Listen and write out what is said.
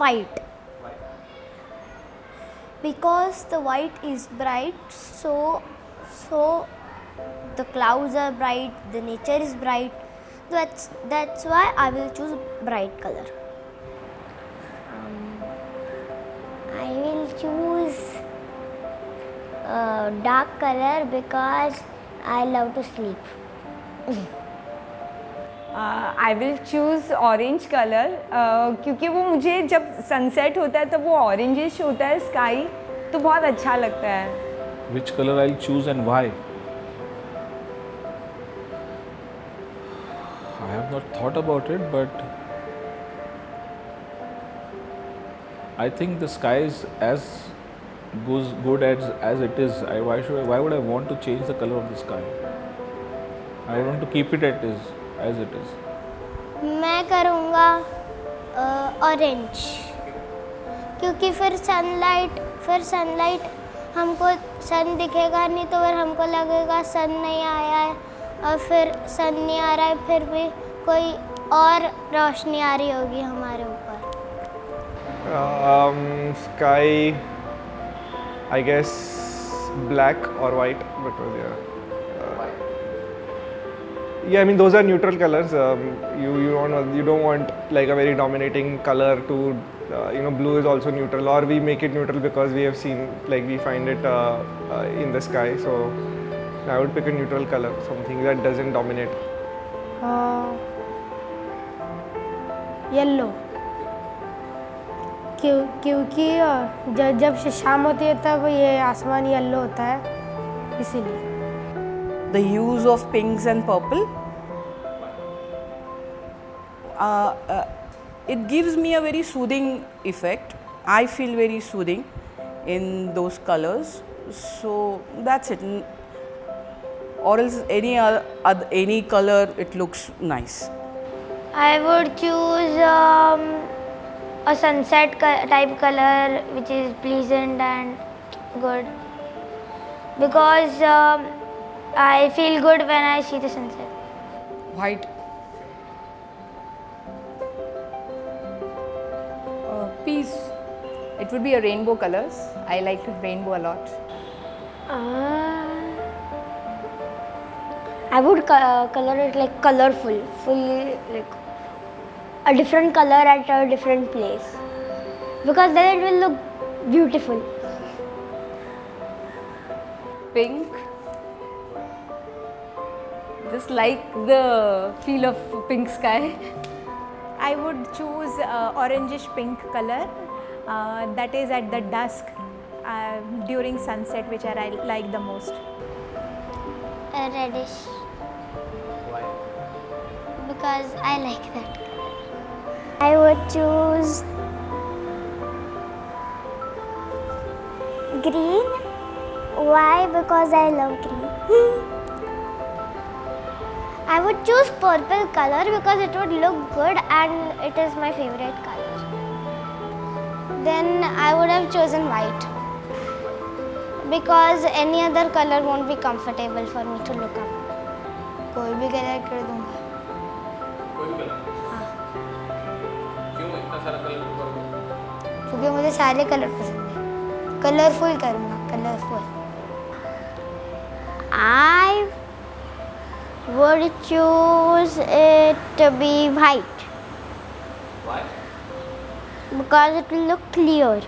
white. Because the white is bright so so the clouds are bright the nature is bright. That's that's why i will choose bright color. Um, i will choose uh, dark color because i love to sleep I will choose orange colour क्योंकि वो मुझे जब sunset होता है तब वो orangish होता है स्काई तो बहुत अच्छा लगता है। Which colour I choose and why I have not thought about it but I think the sky is as goes good as as it is. I why should I, why would i want to change the color of the sky? I want to keep it as it as it is. मैं करूँगा orange क्योंकि फिर sunlight फिर sunlight हमको सन दिखेगा नहीं तो फिर हमको लगेगा सन नहीं आया है और फिर सन नहीं आ रहा है फिर भी कोई और रोशनी आ रही होगी हमारे ऊपर स्काई आई गेस ब्लैक और white white because yeah. Uh, yeah, I mean those are neutral colors. Um, you you don't you don't want like a very dominating color to uh, you know blue is also neutral or we make it neutral because we have seen like we find it uh, uh, in the sky. So I would pick a neutral color, something that doesn't dominate. Yellow क्यों क्योंकि अ, जब जब से शाम होती है तब ये आसमान येलो होता है इसीलिए the use of pinks and purple. Uh, uh, it gives me a very soothing effect. I feel very soothing in those colors. So that's it. Or else any other, any color, it looks nice. I would choose um, a sunset type color which is pleasant and good because um, I feel good when I see the sunset. white. Uh, peace. It would be a rainbow colors. I like rainbow a lot. Uh, I would co- color it like colorful, fully like a different color at a different place. Because then it will look beautiful. pink just like the feel of pink sky I would choose uh, orangish pink color uh, that is at the dusk uh, during sunset which I like the most. A reddish. Why? Because I like that color. I would choose green. Why? Because I love green. I would choose purple color because it would look good and it is my favorite color. Then I would have chosen white because any other color won't be comfortable for me to look up. कोई भी colour कर दूंगा क्योंकि मुझे सारे colour पसंद है colourful करूँगा colourful I would choose it to be white. Why? Because it will look clear.